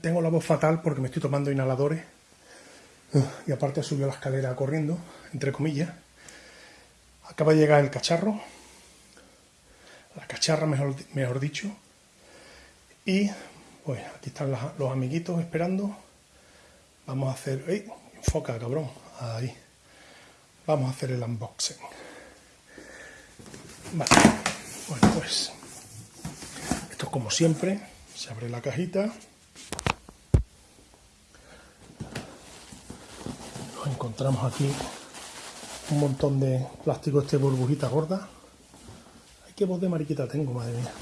Tengo la voz fatal porque me estoy tomando inhaladores y aparte subió la escalera corriendo, entre comillas. Acaba de llegar el cacharro, la cacharra mejor, mejor dicho, y pues aquí están los amiguitos esperando. Vamos a hacer... ¡Ey! Enfoca, cabrón. Ahí. Vamos a hacer el unboxing. Vale. Bueno, pues... Esto es como siempre. Se abre la cajita. Encontramos aquí un montón de plástico este burbujita gorda. Ay, qué voz de mariquita tengo, madre mía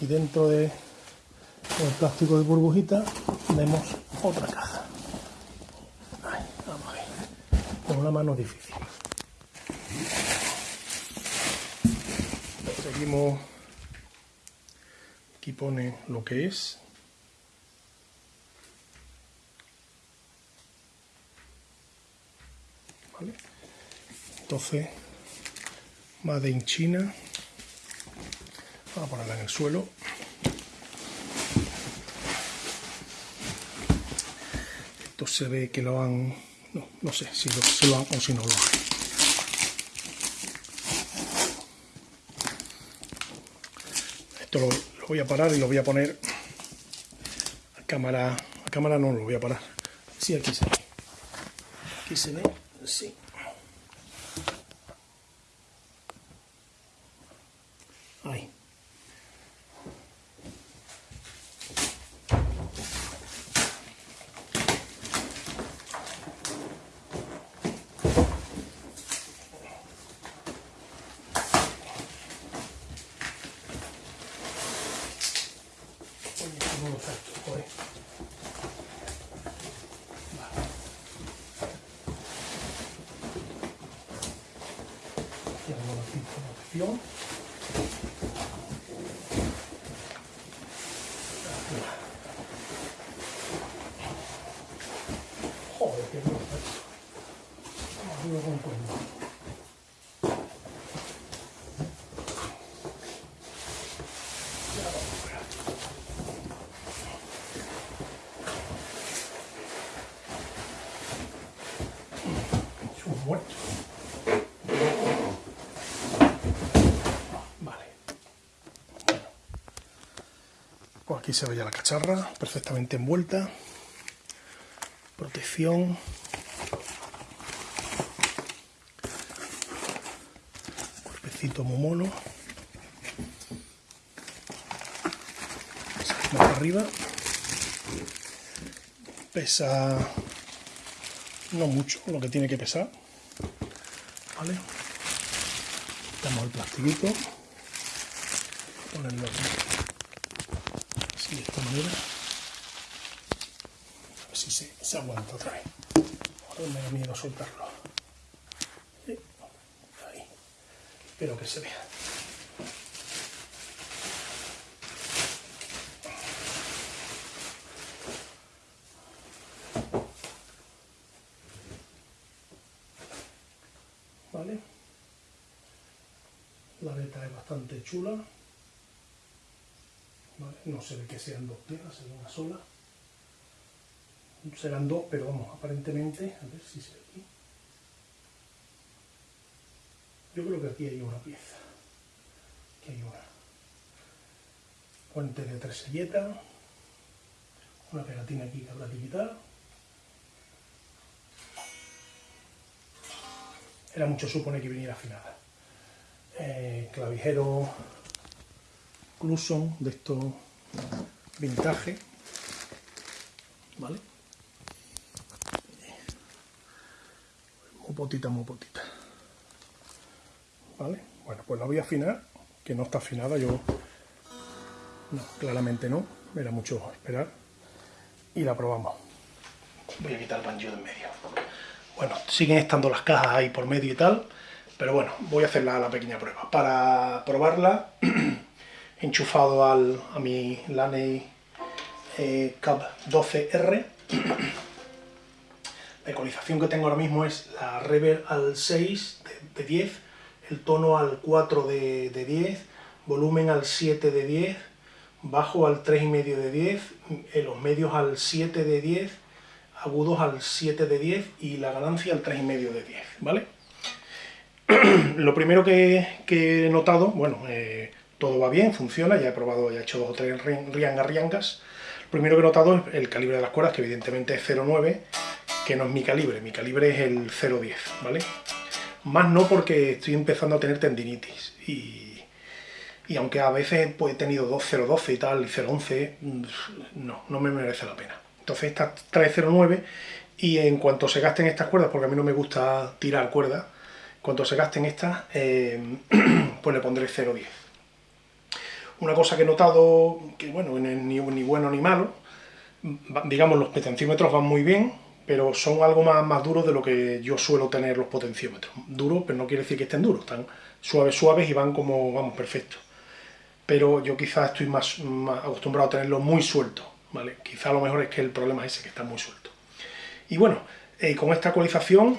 y dentro de el plástico de burbujita vemos otra caja. vamos a ver. Con una mano difícil. Seguimos. Aquí pone lo que es. 12 Made in China. Vamos a ponerla en el suelo. Esto se ve que lo han no, no sé si lo, se lo han o si no lo han esto lo, lo, voy a parar y lo voy a poner a cámara a cámara no lo voy a parar. Sí, aquí se ve. Aquí se ve, sí. はい。Thank you. Cuenta. muerto. Vale. Pues aquí se ve ya la cacharra, perfectamente envuelta. Protección. Cuerpecito muy mono. Más arriba. Pesa no mucho lo que tiene que pesar. ¿Vale? Quitamos el plastiquito. Ponerlo aquí. Así de esta manera. A ver si se, se aguanta otra vez. Me da miedo soltarlo. Espero que se vea. ¿vale? La beta es bastante chula, ¿vale? No se ve que sean dos se ve una sola. Serán dos, pero vamos, aparentemente, a ver si se ve aquí. Yo creo que aquí hay una pieza. Aquí hay una. Puente de tres selletas. Una pegatina aquí que habrá que era mucho supone que viniera afinada. Eh, clavijero Cluson de estos vintage, ¿vale? Muy potita, muy potita. ¿Vale? Bueno, pues la voy a afinar, que no está afinada, yo... No, claramente no, era mucho esperar. Y la probamos. Voy a quitar el banjo de en medio. Bueno, siguen estando las cajas ahí por medio y tal, pero bueno, voy a hacer la, pequeña prueba. Para probarla, enchufado al, a mi Laney eh, Cab 12R. La ecualización que tengo ahora mismo es la reverb al 6 de, 10, el tono al 4 de, de 10, volumen al 7 de 10, bajo al 3,5 de 10, en los medios al 7 de 10, agudos al 7 de 10 y la ganancia al 3,5 de 10, ¿vale? Lo primero que, he notado, bueno, eh, todo va bien, funciona, ya he probado, ya he hecho dos o tres riangas riangas. Lo primero que he notado es el calibre de las cuerdas, que evidentemente es 0,9, que no es mi calibre, mi calibre es el 0,10, ¿vale? Más no porque estoy empezando a tener tendinitis y y aunque a veces pues, he tenido 2.012 y tal, y 0.11, mm, no, no me merece la pena. Entonces esta trae 0.9 y en cuanto se gasten estas cuerdas, porque a mí no me gusta tirar cuerdas, en cuanto se gasten estas, eh, pues le pondré 0.10. Una cosa que he notado, que bueno, ni, ni bueno ni malo, digamos los potenciómetros van muy bien, pero son algo más, más duros de lo que yo suelo tener los potenciómetros. Duros, pero no quiere decir que estén duros, están suaves, suaves y van como, vamos, perfectos pero yo quizás estoy más, acostumbrado a tenerlo muy suelto, ¿vale? Quizá lo mejor es que el problema es ese, que está muy suelto. Y bueno, eh, con esta ecualización,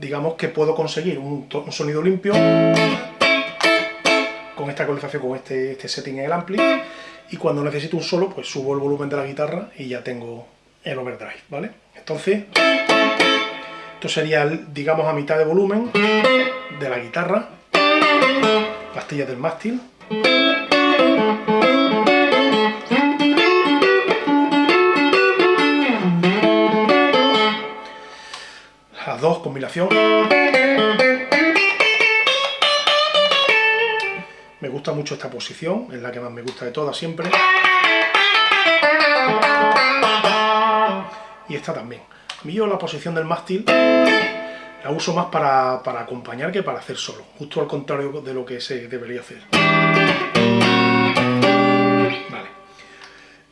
digamos que puedo conseguir un, sonido limpio con esta ecualización, con este, este setting en el ampli, y cuando necesito un solo, pues subo el volumen de la guitarra y ya tengo el overdrive, ¿vale? Entonces, esto sería, digamos, a mitad de volumen de la guitarra, pastillas del mástil. Las dos, combinación. Me gusta mucho esta posición, es la que más me gusta de todas siempre. Y esta también. A mí yo la posición del mástil la uso más para, acompañar que para hacer solo, justo al contrario de lo que se debería hacer. Vale.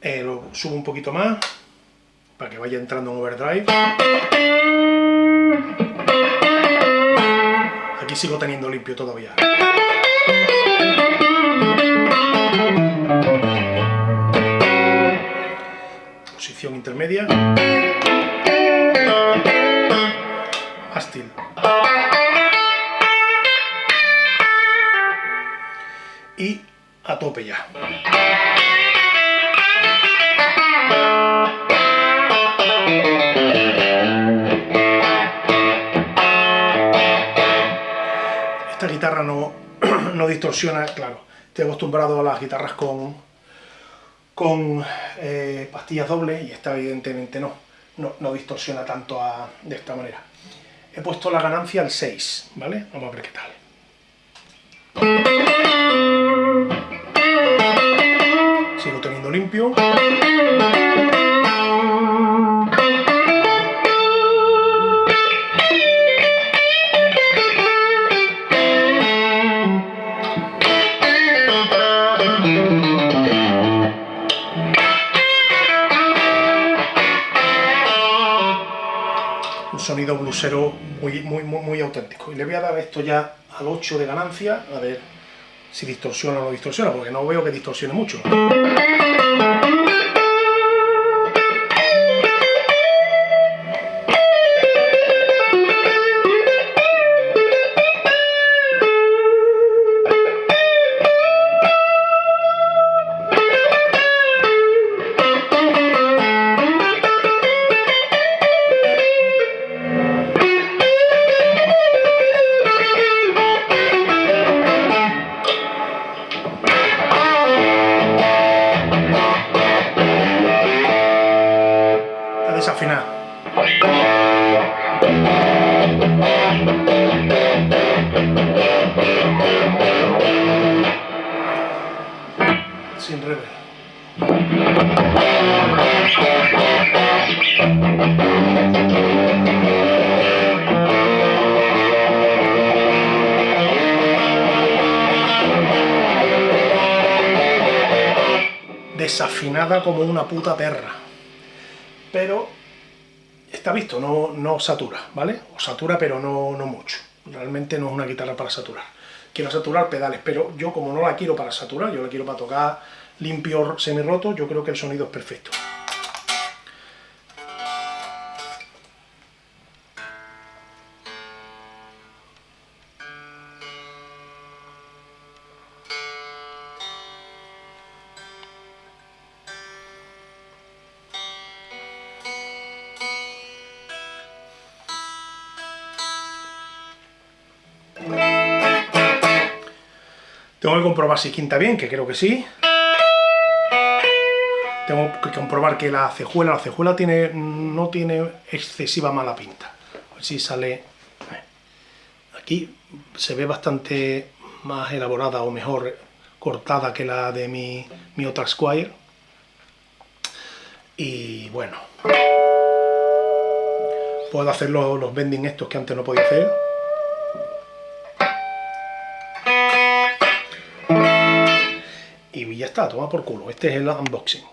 Eh, lo subo un poquito más, para que vaya entrando en overdrive. Aquí sigo teniendo limpio todavía. Posición intermedia. Y a tope ya. Esta guitarra no, no distorsiona, claro. Estoy acostumbrado a las guitarras con, con eh, pastillas dobles y esta evidentemente no, no, distorsiona tanto de esta manera he puesto la ganancia al 6, ¿vale? Vamos a ver qué tal. Sigo teniendo limpio. Blusero muy, muy, muy, muy auténtico. Y le voy a dar esto ya al 8 de ganancia, a ver si distorsiona o no distorsiona, porque no veo que distorsione mucho. Sin rever. Desafinada como una puta perra. Pero está visto, no, no satura, ¿vale? O satura, pero no, no mucho. Realmente no es una guitarra para saturar. Quiero saturar pedales, pero yo como no la quiero para saturar, yo la quiero para tocar limpio semi roto, yo creo que el sonido es perfecto. Tengo que comprobar si quinta bien, que creo que sí. Tengo que comprobar que la cejuela, la cejuela tiene, no tiene excesiva mala pinta. A ver si sale... Eh, aquí se ve bastante más elaborada o mejor cortada que la de mi, mi otra Squire. Y bueno, puedo hacer los, los bending estos que antes no podía hacer. Está, toma por culo. Este es el unboxing.